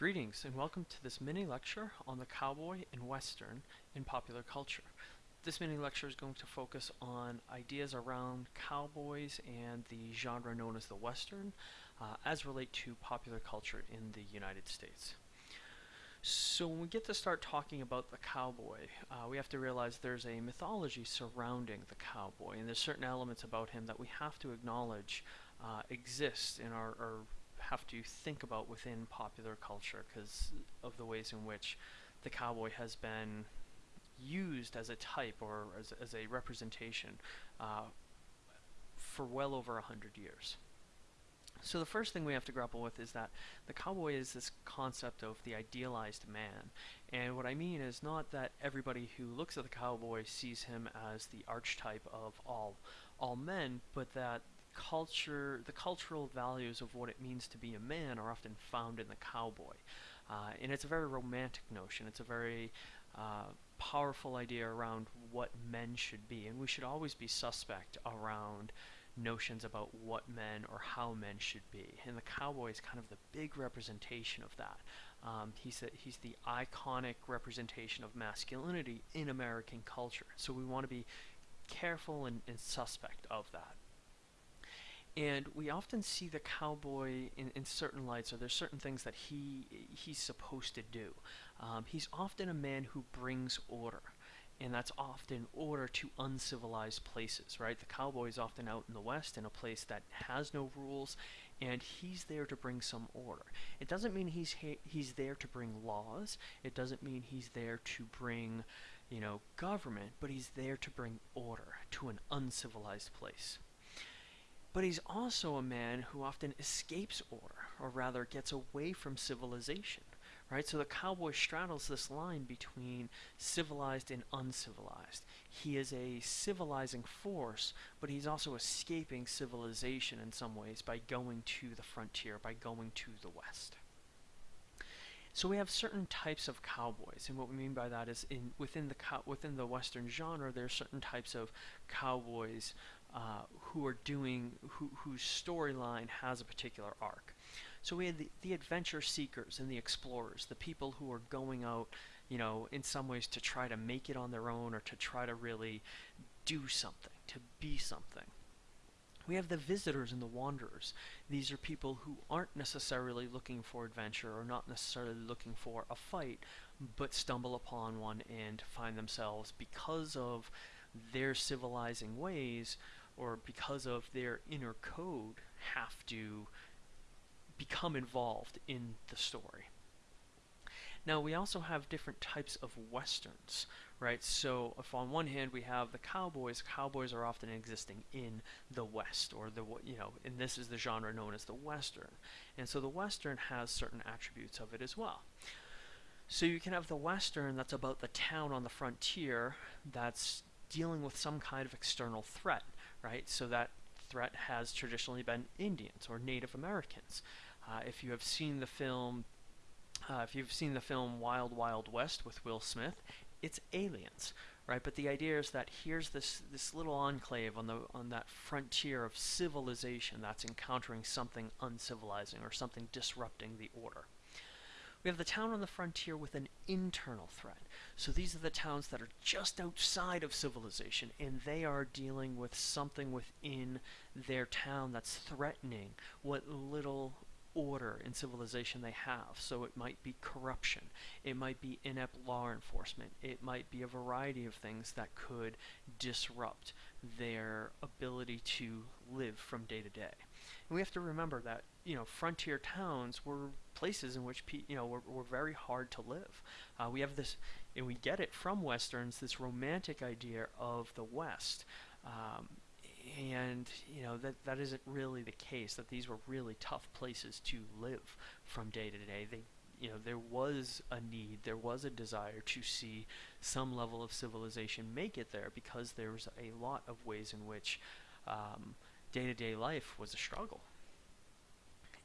Greetings and welcome to this mini lecture on the cowboy and western in popular culture. This mini lecture is going to focus on ideas around cowboys and the genre known as the western uh, as relate to popular culture in the United States. So when we get to start talking about the cowboy, uh, we have to realize there's a mythology surrounding the cowboy and there's certain elements about him that we have to acknowledge uh, exist in our, our have to think about within popular culture because of the ways in which the cowboy has been used as a type or as, as a representation uh, for well over a hundred years. So the first thing we have to grapple with is that the cowboy is this concept of the idealized man. And what I mean is not that everybody who looks at the cowboy sees him as the archetype of all all men, but that culture, the cultural values of what it means to be a man are often found in the cowboy. Uh, and it's a very romantic notion. It's a very uh, powerful idea around what men should be. And we should always be suspect around notions about what men or how men should be. And the cowboy is kind of the big representation of that. Um, he's, a, he's the iconic representation of masculinity in American culture. So we want to be careful and, and suspect of that. And we often see the cowboy in, in certain lights, or there's certain things that he he's supposed to do. Um, he's often a man who brings order, and that's often order to uncivilized places, right? The cowboy is often out in the West in a place that has no rules, and he's there to bring some order. It doesn't mean he's he's there to bring laws. It doesn't mean he's there to bring, you know, government, but he's there to bring order to an uncivilized place. But he's also a man who often escapes order, or rather gets away from civilization. Right? So the cowboy straddles this line between civilized and uncivilized. He is a civilizing force, but he's also escaping civilization in some ways by going to the frontier, by going to the west. So we have certain types of cowboys, and what we mean by that is in within the within the western genre, there are certain types of cowboys uh, who are doing who, whose storyline has a particular arc. So we had the, the adventure seekers and the explorers, the people who are going out, you know, in some ways to try to make it on their own or to try to really do something, to be something. We have the visitors and the wanderers. These are people who aren't necessarily looking for adventure or not necessarily looking for a fight, but stumble upon one and find themselves because of their civilizing ways or because of their inner code have to become involved in the story. Now we also have different types of westerns, right? So if on one hand we have the cowboys, cowboys are often existing in the West, or the you know, and this is the genre known as the western, and so the western has certain attributes of it as well. So you can have the western that's about the town on the frontier that's dealing with some kind of external threat right? So that threat has traditionally been Indians or Native Americans. Uh, if you have seen the film, uh, if you've seen the film Wild Wild West with Will Smith, it's aliens, right? But the idea is that here's this this little enclave on the on that frontier of civilization that's encountering something uncivilizing or something disrupting the order. We have the town on the frontier with an internal threat. So these are the towns that are just outside of civilization, and they are dealing with something within their town that's threatening what little order and civilization they have. So it might be corruption, it might be inept law enforcement, it might be a variety of things that could disrupt their ability to live from day to day. And we have to remember that you know frontier towns were places in which you know were, were very hard to live. Uh, we have this, and we get it from westerns, this romantic idea of the West. Um, and you know that that isn't really the case. That these were really tough places to live from day to day. They, you know, there was a need, there was a desire to see some level of civilization make it there because there was a lot of ways in which um, day-to-day life was a struggle.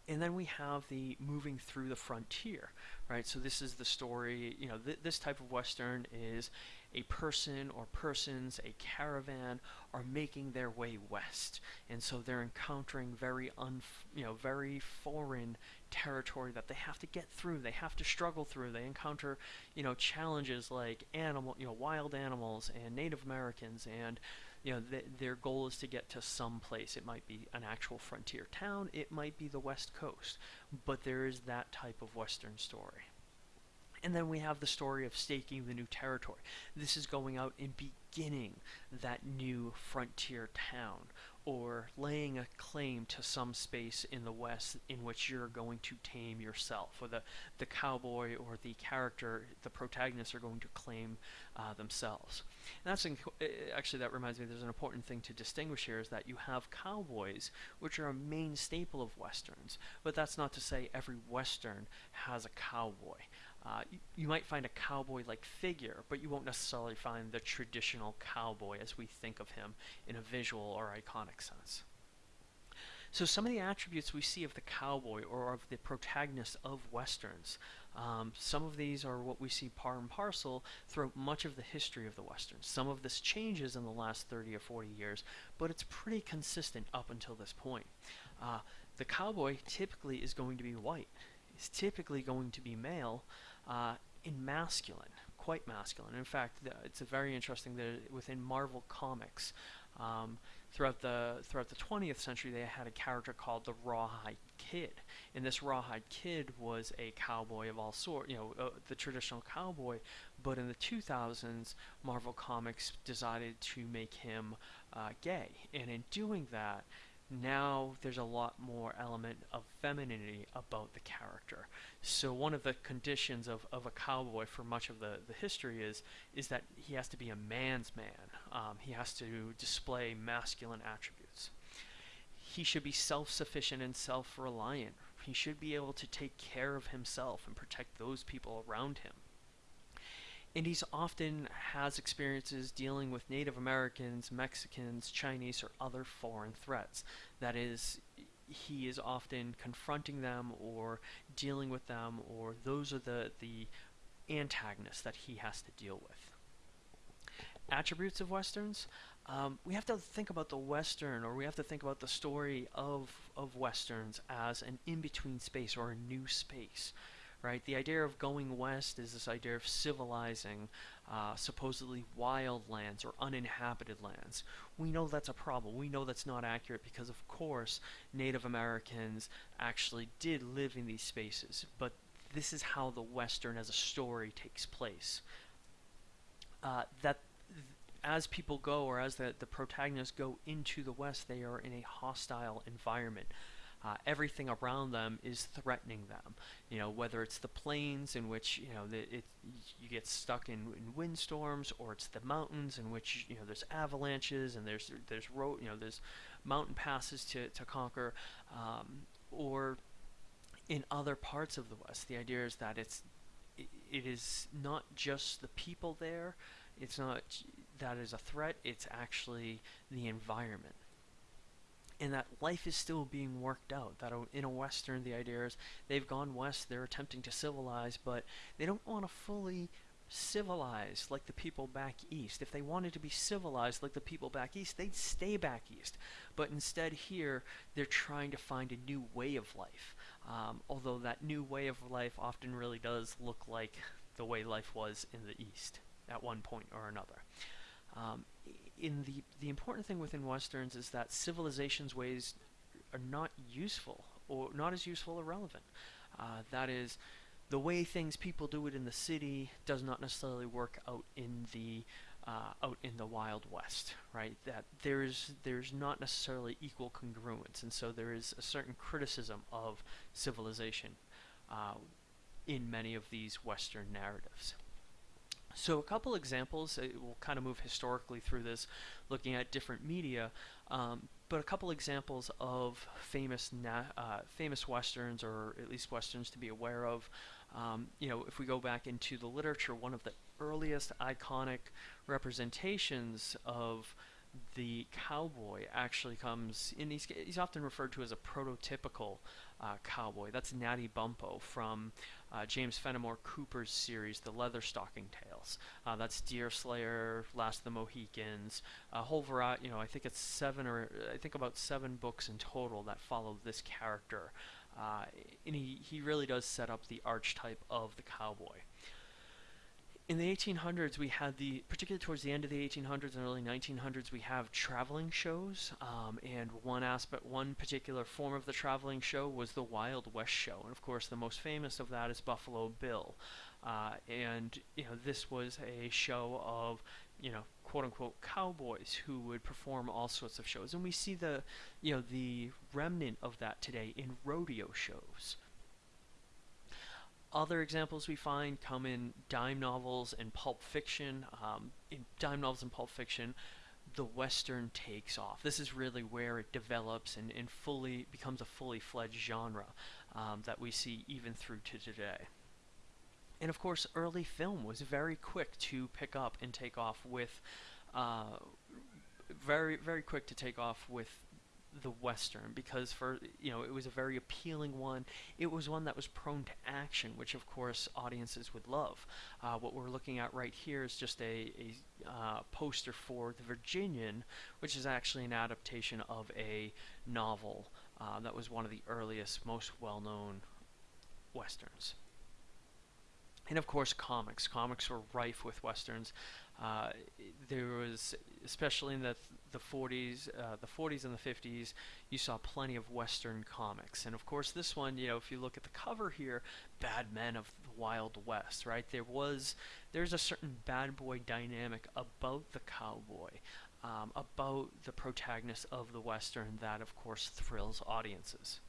And then we have the moving through the frontier, right? So this is the story, you know, th this type of Western is a person or persons, a caravan, are making their way west. And so they're encountering very, un, you know, very foreign territory that they have to get through. They have to struggle through. They encounter, you know, challenges like animal, you know, wild animals and Native Americans, and you know, th- their goal is to get to some place. It might be an actual frontier town. It might be the West Coast, but there is that type of Western story. And then we have the story of staking the new territory. This is going out and beginning that new frontier town or laying a claim to some space in the West in which you're going to tame yourself, or the, the cowboy or the character, the protagonists are going to claim uh, themselves. And that's actually that reminds me. There's an important thing to distinguish here is that you have cowboys, which are a main staple of westerns, but that's not to say every western has a cowboy. Uh, you, you, might find a cowboy-like figure, but you won't necessarily find the traditional cowboy as we think of him in a visual or iconic sense. So some of the attributes we see of the cowboy or of the protagonist of westerns, um, some of these are what we see par and parcel throughout much of the history of the westerns. Some of this changes in the last 30 or 40 years, but it's pretty consistent up until this point. Uh, the cowboy typically is going to be white. He's typically going to be male, uh, in masculine, quite masculine. In fact, it's a very interesting that within Marvel Comics, um, throughout the throughout the 20th century, they had a character called the Rawhide Kid, and this Rawhide Kid was a cowboy of all sorts, you know, uh, the traditional cowboy. But in the 2000s, Marvel Comics decided to make him uh, gay, and in doing that, now there's a lot more element of femininity about the character. So one of the conditions of, of a cowboy for much of the, the history is is that he has to be a man's man. Um, he has to display masculine attributes. He should be self-sufficient and self-reliant. He should be able to take care of himself and protect those people around him and he's often has experiences dealing with Native Americans, Mexicans, Chinese, or other foreign threats. That is, he is often confronting them or dealing with them, or those are the, the antagonists that he has to deal with. Attributes of Westerns. Um, we have to think about the Western, or we have to think about the story of, of Westerns as an in-between space or a new space right? The idea of going west is this idea of civilizing uh, supposedly wild lands or uninhabited lands. We know that's a problem. We know that's not accurate because, of course, Native Americans actually did live in these spaces, but this is how the Western as a story takes place. Uh, that as people go, or as the, the protagonists go into the West, they are in a hostile environment. Uh, everything around them is threatening them. You know, whether it's the plains in which you know the, it you get stuck in, in windstorms, or it's the mountains in which you know there's avalanches and there's there's road you know there's mountain passes to to conquer, um, or in other parts of the West. The idea is that it's it, it is not just the people there. It's not that is a threat. It's actually the environment and that life is still being worked out. That in a Western, the idea is they've gone west, they're attempting to civilize, but they don't want to fully civilize like the people back east. If they wanted to be civilized like the people back east, they'd stay back east. But instead, here, they're trying to find a new way of life. Um, although that new way of life often really does look like the way life was in the east at one point or another. Um, in the the important thing within westerns is that civilization's ways are not useful or not as useful or relevant. Uh, that is, the way things people do it in the city does not necessarily work out in the uh, out in the Wild West, right? That there's there's not necessarily equal congruence, and so there is a certain criticism of civilization uh, in many of these Western narratives. So a couple examples, uh, we'll kind of move historically through this, looking at different media, um, but a couple examples of famous uh, famous westerns, or at least westerns to be aware of. Um, you know, if we go back into the literature, one of the earliest iconic representations of the cowboy actually comes in. He's, he's often referred to as a prototypical uh, cowboy. That's Natty Bumppo from uh, James Fenimore Cooper's series, The Leatherstocking Tales. Uh, that's Deerslayer, Last of the Mohicans, a whole variety. You know, I think it's seven or I think about seven books in total that follow this character. Uh, and he, he really does set up the archetype of the cowboy. In the 1800s, we had the, particularly towards the end of the 1800s and early 1900s, we have traveling shows. Um, and one aspect, one particular form of the traveling show was the Wild West show. And of course, the most famous of that is Buffalo Bill. Uh, and, you know, this was a show of, you know, quote unquote cowboys who would perform all sorts of shows. And we see the, you know, the remnant of that today in rodeo shows. Other examples we find come in dime novels and pulp fiction. Um, in dime novels and pulp fiction, the Western takes off. This is really where it develops and, and fully becomes a fully fledged genre um, that we see even through to today. And of course, early film was very quick to pick up and take off with, uh, very very quick to take off with the western because for you know it was a very appealing one. It was one that was prone to action, which of course audiences would love. Uh, what we're looking at right here is just a, a uh, poster for The Virginian, which is actually an adaptation of a novel uh, that was one of the earliest, most well-known westerns and of course comics. Comics were rife with westerns. Uh, there was, especially in the the 40s, uh, the 40s and the 50s, you saw plenty of western comics. And of course, this one, you know, if you look at the cover here, Bad Men of the Wild West, right? There was, there's a certain bad boy dynamic about the cowboy. Um, about the protagonist of the western that of course thrills audiences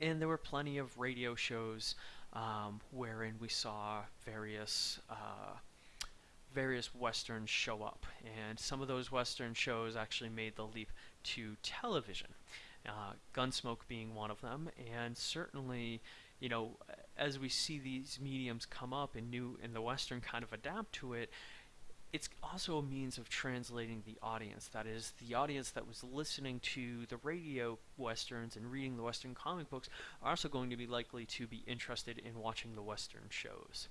and there were plenty of radio shows um, wherein we saw various uh, various westerns show up, and some of those western shows actually made the leap to television. Uh, Gunsmoke being one of them, and certainly, you know, as we see these mediums come up and new and the western kind of adapt to it, it's also a means of translating the audience. That is, the audience that was listening to the radio westerns and reading the western comic books are also going to be likely to be interested in watching the western shows.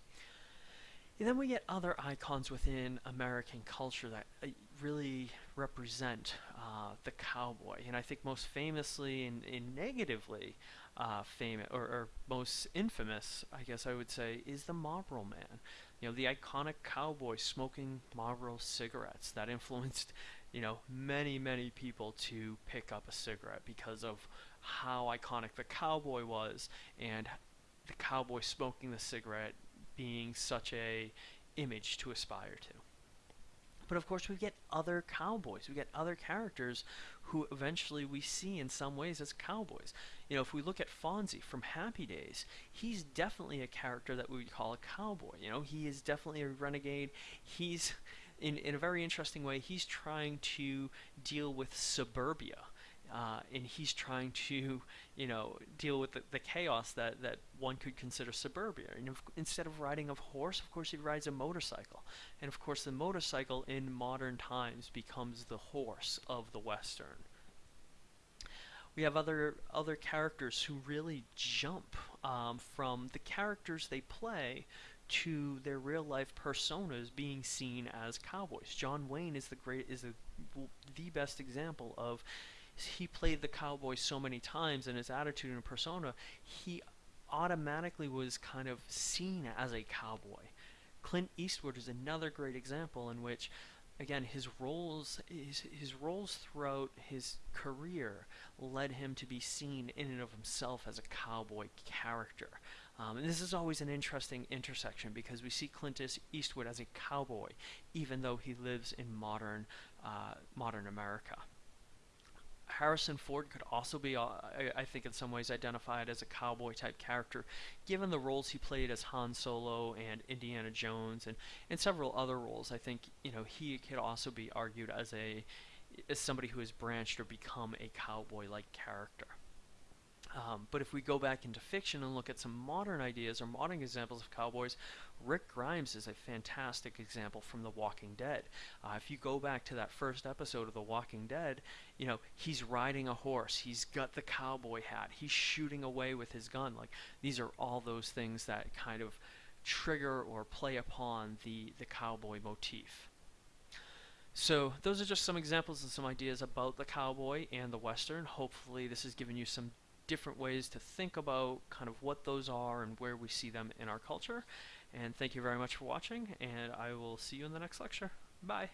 And then we get other icons within American culture that uh, really represent uh, the cowboy. And I think most famously and, and negatively uh, famous, or, or most infamous, I guess I would say, is the Marlboro Man you know, the iconic cowboy smoking Marlboro cigarettes that influenced, you know, many, many people to pick up a cigarette because of how iconic the cowboy was and the cowboy smoking the cigarette being such a image to aspire to. But of course, we get other cowboys. We get other characters who eventually we see in some ways as cowboys. You know, if we look at Fonzie from Happy Days, he's definitely a character that we would call a cowboy. You know, he is definitely a renegade. He's, in, in a very interesting way, he's trying to deal with suburbia uh, and he's trying to, you know, deal with the, the, chaos that, that one could consider suburbia. And if, instead of riding a horse, of course, he rides a motorcycle. And of course, the motorcycle in modern times becomes the horse of the Western. We have other other characters who really jump um, from the characters they play to their real life personas being seen as cowboys. John Wayne is the great is the the best example of he played the cowboy so many times and his attitude and persona, he automatically was kind of seen as a cowboy. Clint Eastwood is another great example in which again his roles his, his roles throughout his career led him to be seen in and of himself as a cowboy character. Um, and this is always an interesting intersection because we see Clint Eastwood as a cowboy, even though he lives in modern uh, modern America. Harrison Ford could also be, uh, I, think, in some ways identified as a cowboy type character, given the roles he played as Han Solo and Indiana Jones and, and several other roles. I think you know he could also be argued as a as somebody who has branched or become a cowboy like character. Um, but if we go back into fiction and look at some modern ideas or modern examples of cowboys, Rick Grimes is a fantastic example from The Walking Dead. Uh, if you go back to that first episode of The Walking Dead, you know, he's riding a horse, he's got the cowboy hat, he's shooting away with his gun. Like, these are all those things that kind of trigger or play upon the, the cowboy motif. So those are just some examples and some ideas about the cowboy and the western. Hopefully this has given you some different ways to think about kind of what those are and where we see them in our culture. And thank you very much for watching, and I will see you in the next lecture. Bye.